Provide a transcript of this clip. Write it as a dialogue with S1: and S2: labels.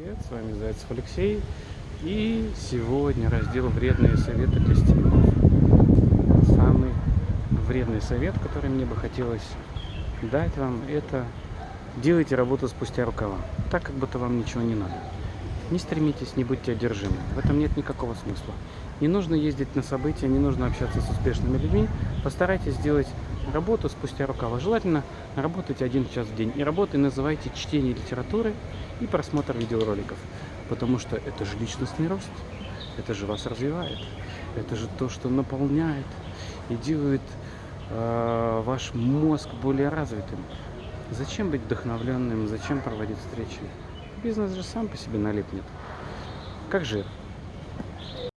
S1: Привет, с вами Зайцев Алексей. И сегодня раздел «Вредные советы для сетевиков». Самый вредный совет, который мне бы хотелось дать вам, это делайте работу спустя рукава, так как будто вам ничего не надо. Не стремитесь, не будьте одержимы. В этом нет никакого смысла. Не нужно ездить на события, не нужно общаться с успешными людьми. Постарайтесь сделать работу спустя рукава. Желательно работать один час в день. И работой называйте чтение литературы и просмотр видеороликов. Потому что это же личностный рост. Это же вас развивает. Это же то, что наполняет и делает э, ваш мозг более развитым. Зачем быть вдохновленным? Зачем проводить встречи? Бизнес же сам по себе налипнет. Как жир.